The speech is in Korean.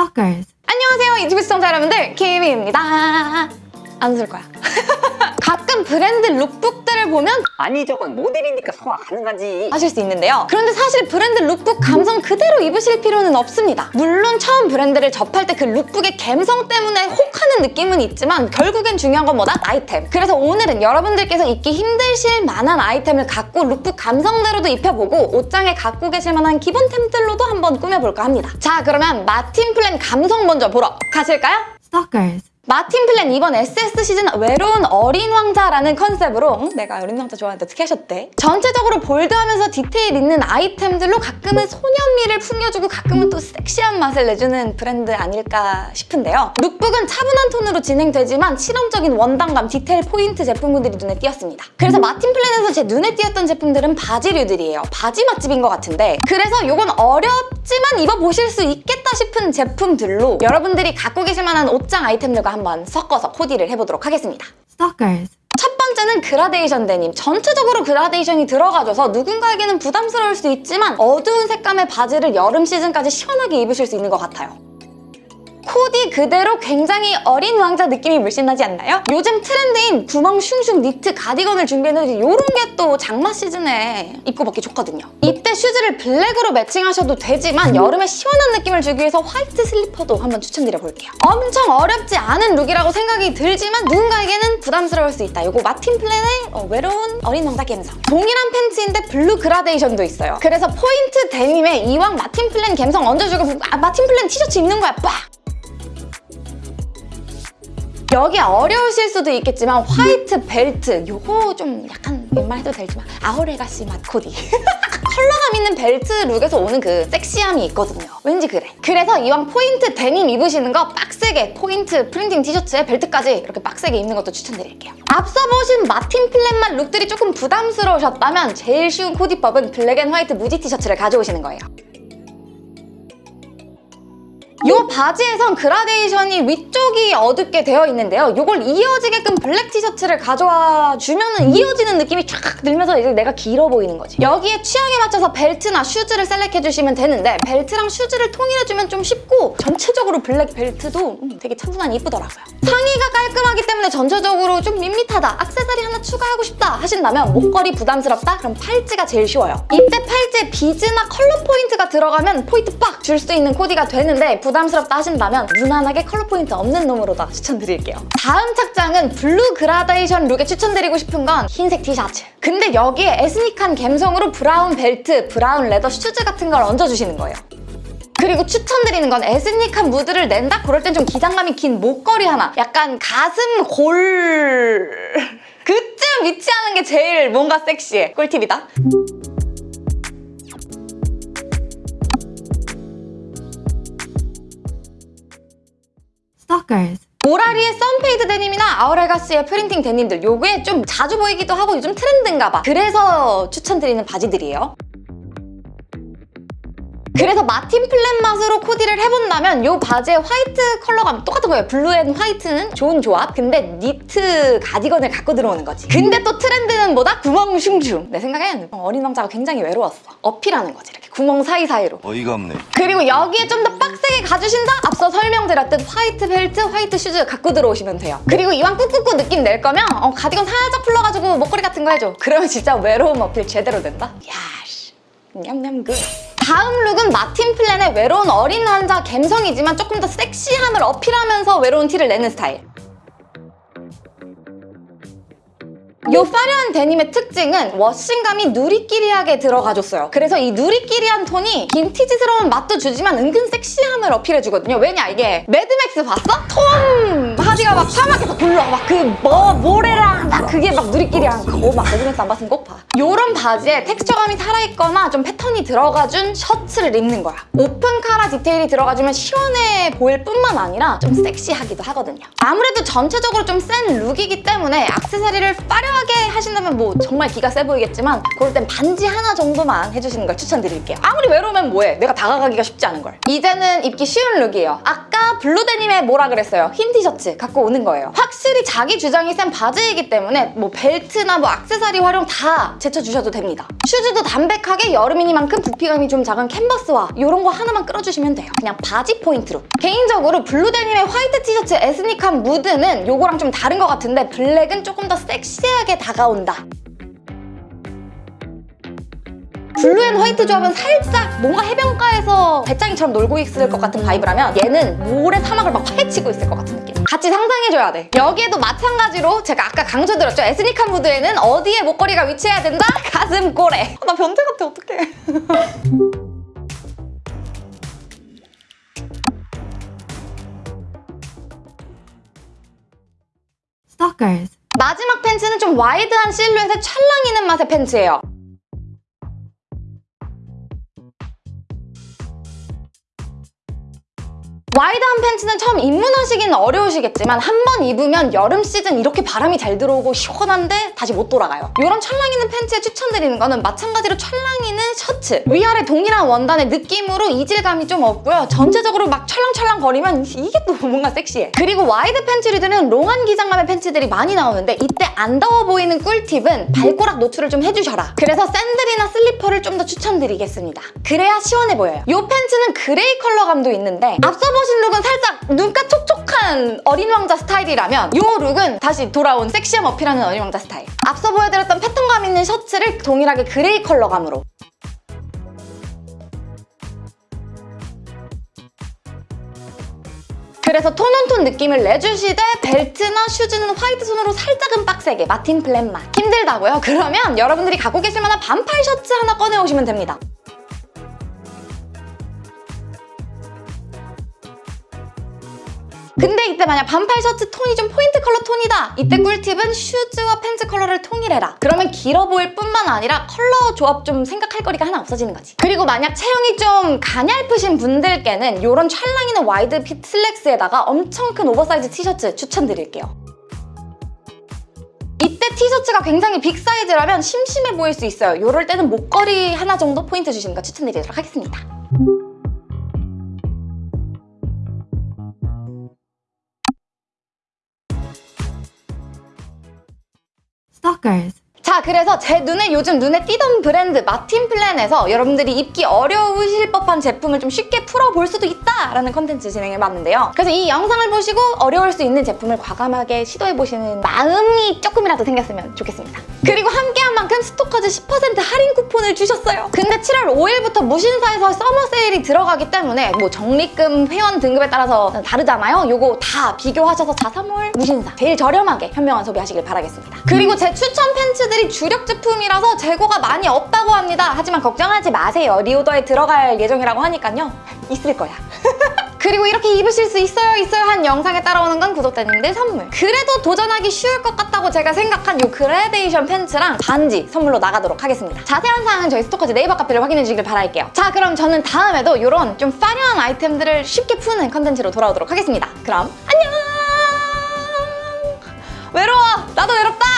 Stalkers. 안녕하세요. 유튜브 시청자 여러분들 키미입니다. 안 웃을 거야 가끔 브랜드 lookbook들을 보면 아니 저건 모델이니까 소화 가능하지 하실 수 있는데요 그런데 사실 브랜드 룩북 감성 그대로 입으실 필요는 없습니다 물론 처음 브랜드를 접할 때 그 lookbook의 감성 때문에 혹하는 느낌은 있지만 결국엔 중요한 건 뭐다? 아이템 그래서 오늘은 여러분들께서 입기 힘드실 만한 아이템을 갖고 룩북 감성대로도 입혀보고 옷장에 갖고 계실 만한 기본템들로도 한번 꾸며볼까 합니다 자 그러면 마틴 플랜 감성 먼저 보러 가실까요? Stalkers. 마틴 플랜 이번 SS 시즌 외로운 어린 왕자라는 컨셉으로 응? 내가 어린 왕자 좋아하는데 어떻게 하셨대? 전체적으로 bold하면서 디테일 있는 아이템들로 가끔은 소년미를 풍겨주고 가끔은 또 섹시한 맛을 내주는 브랜드 아닐까 싶은데요. lookbook은 차분한 톤으로 진행되지만 실험적인 원단감, 디테일 포인트 제품들이 눈에 띄었습니다. 그래서 마틴 플랜에서 제 눈에 띄었던 제품들은 바지류들이에요. 바지 맛집인 것 같은데 그래서 이건 어 렵지만 입어보실 수 있겠다 싶은 제품들로 여러분들이 갖고 계실 만한 옷장 아이템들과 한번 섞어서 코디를 해보도록 하겠습니다. Stalkers. 첫 번째는 그라데이션 데님. 전체적으로 그라데이션이 들어가줘서 누군가에게는 부담스러울 수 있지만 어두운 색감의 바지를 여름 시즌까지 시원하게 입으실 수 있는 것 같아요. 코디 그대로 굉장히 어린 왕자 느낌이 물씬 나지 않나요? 요즘 트렌드인 구멍 슝슝 니트 가디건을 준비했는데 이런 게 또 장마 시즌에 입고 벗기 좋거든요. 이때 슈즈를 black으로 매칭하셔도 되지만 여름에 시원한 느낌을 주기 위해서 white 슬리퍼도 한번 추천드려볼게요. 엄청 어렵지 않은 look이라고 생각이 들지만 누군가에게는 부담스러울 수 있다. 이거 마틴 플랜의 어, 외로운 어린 왕자 감성. 동일한 팬츠인데 blue 그라데이션도 있어요. 그래서 포인트 데님에 이왕 마틴 플랜 감성 얹어주고 아, 마틴 플랜 티셔츠 입는 거야. 빡! 여기 어려우실 수도 있겠지만 white 벨트 요거 좀 약간 웬만해도 되지만 Our Legacy 맛 코디. 컬러감 있는 벨트 look에서 오는 그 섹시함이 있거든요. 왠지 그래. 그래서 이왕 포인트 데님 입으시는 거 빡세게 포인트 printing 티셔츠에 벨트까지 이렇게 빡세게 입는 것도 추천드릴게요. 앞서 보신 마틴 플랜 맛 look들이 조금 부담스러우셨다면 제일 쉬운 코디법은 black and white 무지 티셔츠를 가져오시는 거예요 이 바지에선 그라데이션이 위쪽이 어둡게 되어 있는데요. 이걸 이어지게끔 black 티셔츠를 가져와 주면 이어지는 느낌이 쫙 들면서 이제 내가 길어 보이는 거지. 여기에 취향에 맞춰서 벨트나 슈즈를 select해주시면 되는데 벨트랑 슈즈를 통일해주면 좀 쉽고 전체적으로 black 벨트도 음, 되게 차분하니 이쁘더라고요. 상의가 깔끔하기 때문에 전체적으로 좀 밋밋하다, 악세사리 하나 추가하고 싶다 하신다면 목걸이 부담스럽다? 그럼 팔찌가 제일 쉬워요. 이때 팔찌에 비즈나 컬러 포인트가 들어가면 포인트 빡 줄 수 있는 코디가 되는데 부담 스럽다 하신다면 무난하게 컬러 포인트 없는 놈으로 다 추천드릴게요. 다음 착장은 blue 그라데이션 look에 추천드리고 싶은 건 흰색 티셔츠. 근데 여기에 에스닉한 감성으로 brown 벨트, brown leather 슈즈 같은 걸 얹어주시는 거예요. 그리고 추천드리는 건 에스닉한 무드를 낸다? 그럴 땐 좀 기장감이 긴 목걸이 하나. 약간 가슴 골... 그쯤 위치하는 게 제일 뭔가 섹시해. 꿀팁이다. Stalkers. 모라리의 sun fade 데님이나 Our Legacy의 printing 데님들 요게 좀 자주 보이기도 하고 요즘 트렌드인가 봐 그래서 추천드리는 바지들이에요 그래서 마틴 플랜 맛으로 코디를 해본다면 이 바지의 화이트 컬러감 똑같은 거예요. blue and white는 좋은 조합. 근데 니트 가디건을 갖고 들어오는 거지. 근데 또 트렌드는 뭐다? 구멍 슝슝. 내 생각엔 어린 왕자가 굉장히 외로웠어. 어필하는 거지. 이렇게 구멍 사이사이로. 어이가 없네. 그리고 여기에 좀 더 빡세게 가주신다? 앞서 설명드렸듯 화이트 벨트, 화이트 슈즈 갖고 들어오시면 돼요. 그리고 이왕 꾹꾹꾹 느낌 낼 거면 어, 가디건 살짝 풀러가지고 목걸이 같은 거 해줘. 그러면 진짜 외로움 어필 제대로 된다? 야씨. 냠냠 good. 다음 룩은 마틴 플랜의 외로운 어린 남자 감성이지만 조금 더 섹시함을 어필하면서 외로운 티를 내는 스타일. 이 화려한 데님의 특징은 워싱감이 누리끼리하게 들어가줬어요. 그래서 이 누리끼리한 톤이 빈티지스러운 맛도 주지만 은근 섹시함을 어필해주거든요. 왜냐 이게 매드맥스 봤어? 톰 하디가 막 사막에서 굴러 막 그 뭐 모래랑 막 그게 막 누리끼리한 거막 매드맥스 안 봤으면 꼭 봐. 이런 바지에 텍스처감이 살아있거나 좀 패턴이 들어가준 셔츠를 입는 거야. 오픈 카라 디테일이 들어가주면 시원해 보일 뿐만 아니라 좀 섹시하기도 하거든요. 아무래도 전체적으로 좀 센 룩이기 때문에 액세서리를 화려하게 하신다면 뭐 정말 기가 세 보이겠지만 그럴 땐 반지 하나 정도만 해주시는 걸 추천드릴게요. 아무리 외로우면 뭐해? 내가 다가가기가 쉽지 않은 걸. 이제는 입기 쉬운 룩이에요. 아까 블루데님의 뭐라 그랬어요? 흰 티셔츠 갖고 오는 거예요. 확실히 자기 주장이 센 바지이기 때문에 뭐 벨트나 뭐 액세서리 활용 다 제쳐주셔도 됩니다. 슈즈도 담백하게 여름이니만큼 부피감이 좀 작은 캔버스화 이런 거 하나만 끌어주시면 돼요. 그냥 바지 포인트로. 개인적으로 블루 데님의 화이트 티셔츠 에스닉한 무드는 요거랑 좀 다른 것 같은데 블랙은 조금 더 섹시하게 다가온다. blue and white 조합은 살짝 뭔가 해변가에서 베짱이처럼 놀고 있을 것 같은 vibe라면 얘는 모래 사막을 막 파헤치고 있을 것 같은 느낌 같이 상상해줘야 돼. 여기에도 마찬가지로 제가 아까 강조드렸죠? 에스닉한 무드에는 어디에 목걸이가 위치해야 된다? 가슴 골에 나 변태 같아 어떡해. 마지막 팬츠는 좀 wide한 실루엣의 찰랑 있는 맛의 팬츠예요 wide한 팬츠는 처음 입문하시기는 어려우시겠지만 한 번 입으면 여름 시즌 이렇게 바람이 잘 들어오고 시원한데 다시 못 돌아가요. 이런 찰랑 있는 팬츠에 추천드리는 거는 마찬가지로 찰랑 있는 셔츠. 위아래 동일한 원단의 느낌으로 이질감이 좀 없고요. 전체적으로 막 찰랑찰랑 거리면 이게 또 뭔가 섹시해. 그리고 wide 팬츠류들은 long한 기장감의 팬츠들이 많이 나오는데 이때 안 더워 보이는 꿀팁은 발꼬락 노출을 좀 해주셔라. 그래서 샌들이나 슬리퍼를 좀 더 추천드리겠습니다. 그래야 시원해 보여요. 이 팬츠는 그레이 컬러감도 있는데 앞서 보신 룩은 살짝 눈가 촉촉한 어린 왕자 스타일이라면 이 룩은 다시 돌아온 섹시함 어필하는 어린 왕자 스타일. 앞서 보여드렸던 패턴감 있는 셔츠를 동일하게 그레이 컬러감으로 그래서 tone on tone 느낌을 내주시되 벨트나 슈즈는 화이트 톤으로 살짝은 빡세게 마틴 플랜 맛 힘들다고요? 그러면 여러분들이 갖고 계실 만한 반팔 셔츠 하나 꺼내오시면 됩니다 근데 이때 만약 반팔 셔츠 톤이 좀 포인트 컬러 톤이다. 이때 꿀팁은 슈즈와 팬츠 컬러를 통일해라. 그러면 길어 보일 뿐만 아니라 컬러 조합 좀 생각할 거리가 하나 없어지는 거지. 그리고 만약 체형이 좀 가냘프신 분들께는 이런 찰랑 있는 wide fit 슬랙스에다가 엄청 큰 오버사이즈 티셔츠 추천드릴게요. 이때 티셔츠가 굉장히 big 사이즈라면 심심해 보일 수 있어요. 이럴 때는 목걸이 하나 정도 포인트 주시는 거 추천드리도록 하겠습니다 Stalkers. 자 그래서 제 눈에 요즘 눈에 띄던 브랜드 마틴 플랜에서 여러분들이 입기 어려우실 법한 제품을 좀 쉽게 풀어볼 수도 있다라는 컨텐츠 진행해봤는데요. 그래서 이 영상을 보시고 어려울 수 있는 제품을 과감하게 시도해보시는 마음이 조금이라도 생겼으면 좋겠습니다. 그리고 함께 한 만큼 스토커즈 10% 할인 쿠폰을 주셨어요. 근데 7월 5일부터 무신사에서 summer sale이 들어가기 때문에 뭐 적립금 회원 등급에 따라서 다르잖아요. 요거 다 비교하셔서 자사몰 무신사 제일 저렴하게 현명한 소비하시길 바라겠습니다. 그리고 제 추천 팬츠들이 주력 제품이라서 재고가 많이 없다고 합니다. 하지만 걱정하지 마세요. reorder에 들어갈 예정이라고 하니까요. 있을 거야. 그리고 이렇게 입으실 수 있어요 있어요 한 영상에 따라오는 건 구독자님들 선물. 그래도 도전하기 쉬울 것 같다고 제가 생각한 이 그라데이션 팬츠랑 반지 선물로 나가도록 하겠습니다. 자세한 사항은 저희 스토커즈 네이버 카페를 확인해 주시길 바랄게요. 자 그럼 저는 다음에도 이런 좀 화려한 아이템들을 쉽게 푸는 컨텐츠로 돌아오도록 하겠습니다. 그럼 안녕! 외로워! 나도 외롭다